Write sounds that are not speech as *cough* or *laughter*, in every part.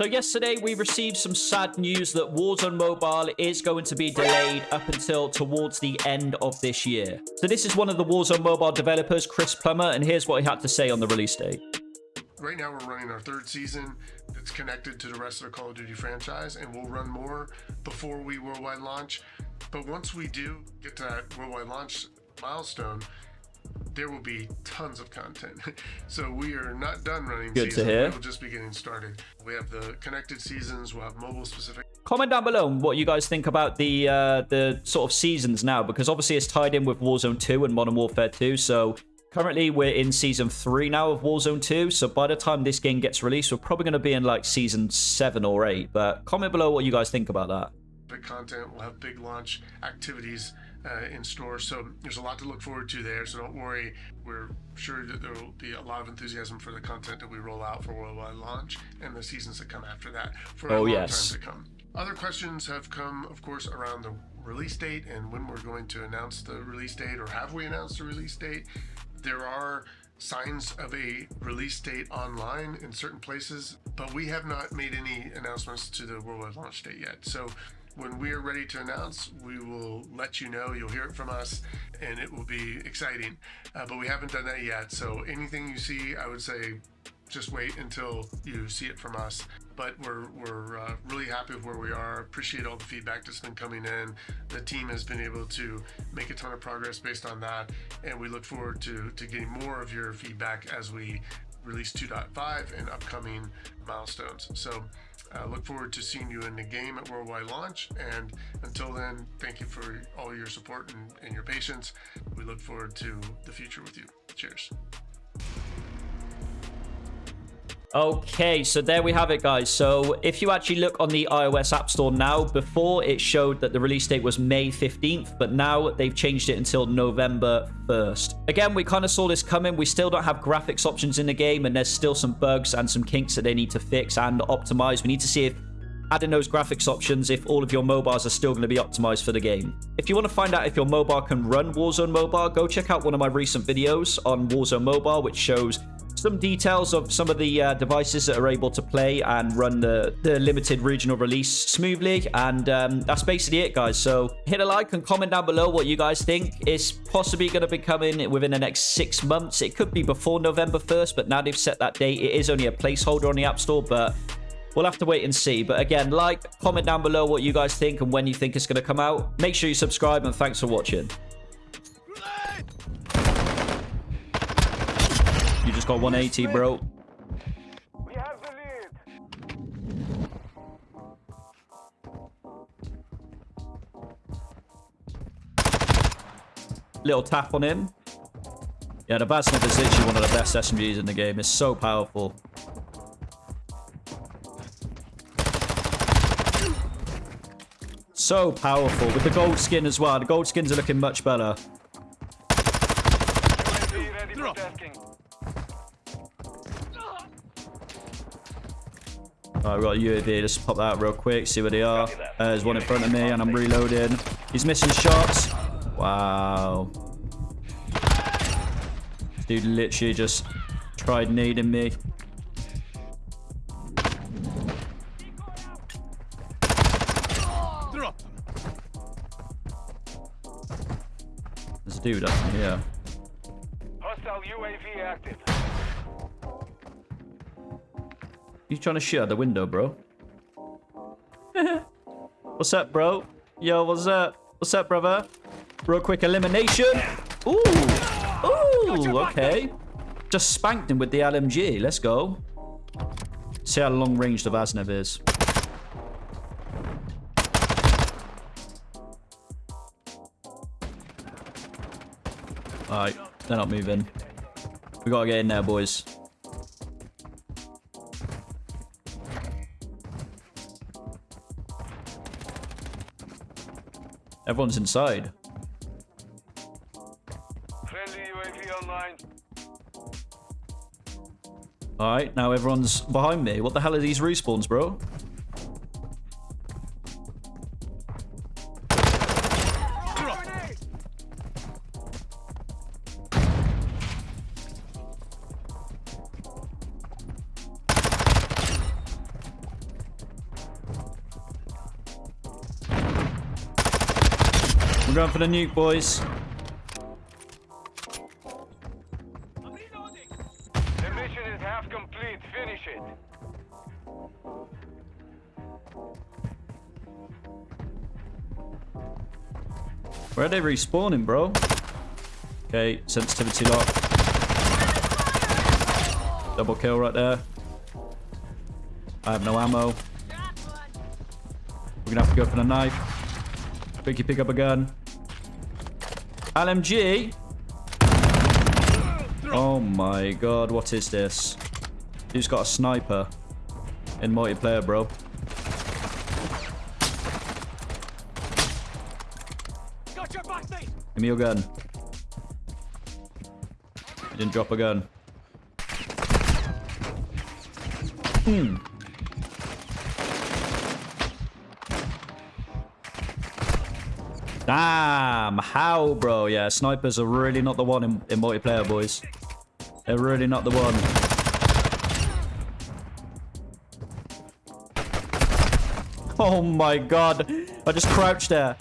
So yesterday we received some sad news that Warzone Mobile is going to be delayed up until towards the end of this year. So this is one of the Warzone Mobile developers, Chris Plummer, and here's what he had to say on the release date. Right now we're running our third season that's connected to the rest of the Call of Duty franchise, and we'll run more before we worldwide launch. But once we do get to that worldwide launch milestone, there will be tons of content. *laughs* so we are not done running Good to hear. We'll just be getting started. We have the connected seasons. We'll have mobile specific. Comment down below what you guys think about the uh, the sort of seasons now, because obviously it's tied in with Warzone 2 and Modern Warfare 2. So currently we're in season 3 now of Warzone 2. So by the time this game gets released, we're probably going to be in like season 7 or 8. But comment below what you guys think about that. Big content. We'll have big launch activities uh, in store. So there's a lot to look forward to there. So don't worry. We're sure that there will be a lot of enthusiasm for the content that we roll out for worldwide launch and the seasons that come after that for a Oh, long yes. time to come. Other questions have come, of course, around the release date and when we're going to announce the release date or have we announced the release date. There are signs of a release date online in certain places, but we have not made any announcements to the worldwide launch date yet. So when we are ready to announce, we will let you know. You'll hear it from us, and it will be exciting. Uh, but we haven't done that yet. So anything you see, I would say, just wait until you see it from us. But we're we're uh, really happy with where we are. Appreciate all the feedback that's been coming in. The team has been able to make a ton of progress based on that, and we look forward to to getting more of your feedback as we release 2.5 and upcoming milestones. So uh, look forward to seeing you in the game at worldwide launch. And until then, thank you for all your support and, and your patience. We look forward to the future with you. Cheers. Okay, so there we have it, guys. So if you actually look on the iOS App Store now, before it showed that the release date was May 15th, but now they've changed it until November 1st. Again, we kind of saw this coming. We still don't have graphics options in the game, and there's still some bugs and some kinks that they need to fix and optimize. We need to see if adding those graphics options if all of your mobiles are still going to be optimized for the game. If you want to find out if your mobile can run Warzone Mobile, go check out one of my recent videos on Warzone Mobile, which shows some details of some of the uh, devices that are able to play and run the, the limited regional release smoothly. And um, that's basically it, guys. So hit a like and comment down below what you guys think. It's possibly going to be coming within the next six months. It could be before November 1st, but now they've set that date. It is only a placeholder on the App Store, but We'll have to wait and see. But again, like, comment down below what you guys think and when you think it's going to come out. Make sure you subscribe and thanks for watching. Just got 180, bro. We have the lead. Little tap on him. Yeah, the bad Vaznev is literally one of the best SMGs in the game. It's so powerful. So powerful. With the gold skin as well. The gold skins are looking much better. Ready for. Alright, we got a UAV. Let's pop that out real quick. See where they are. Uh, there's one in front of me and I'm reloading. He's missing shots. Wow. Dude literally just tried nading me. There's a dude up here. Hostile UAV active. You trying to shoot out the window, bro? *laughs* what's up, bro? Yo, what's up? What's up, brother? Real quick elimination. Ooh. Ooh, okay. Just spanked him with the LMG. Let's go. See how long range the Vaznev is. Alright, they're not moving. We gotta get in there, boys. Everyone's inside. Friendly UAV online. Alright, now everyone's behind me. What the hell are these respawns, bro? We're going for the nuke, boys. The mission is half complete. Finish it. Where are they respawning, bro? Okay, sensitivity lock. Double kill right there. I have no ammo. We're gonna have to go for the knife. Quickly pick up a gun. LMG. Oh my god, what is this? Who's got a sniper in multiplayer, bro? Give me your gun. You didn't drop a gun. Hmm. Damn, how, bro? Yeah, snipers are really not the one in, in multiplayer, boys. They're really not the one. Oh my god. I just crouched there.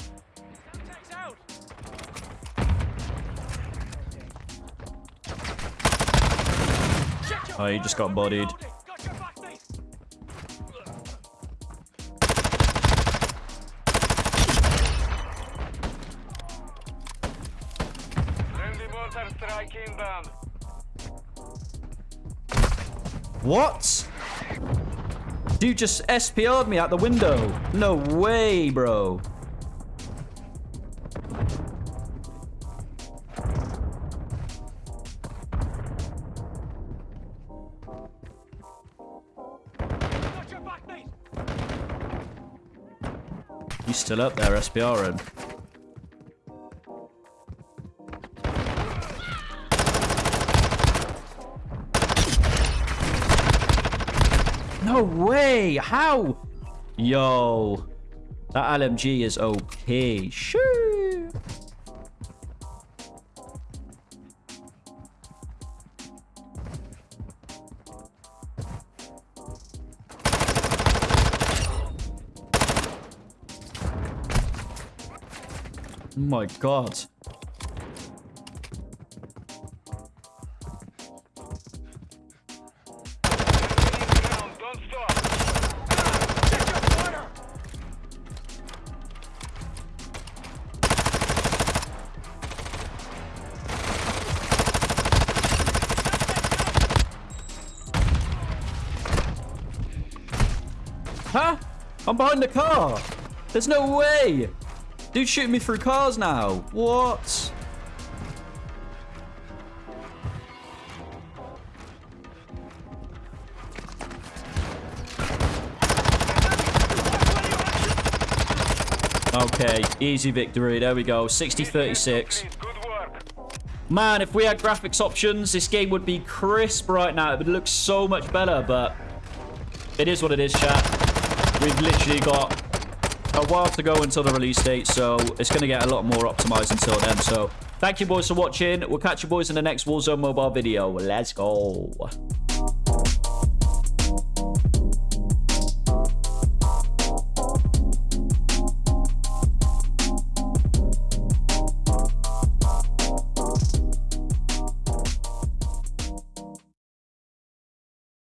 Oh, he just got bodied. What? Dude just SPR'd me out the window. No way, bro. You still up there, SPRing. No way! How? Yo. That LMG is okay. Sure. Oh my god. Huh? I'm behind the car. There's no way. Dude shooting me through cars now. What? Okay, easy victory. There we go. 60-36. Complete. Good work. Man, if we had graphics options, this game would be crisp right now. It would look so much better, but it is what it is, chat. We've literally got a while to go until the release date, so it's going to get a lot more optimized until then. So thank you, boys, for watching. We'll catch you boys in the next Warzone mobile video. Let's go.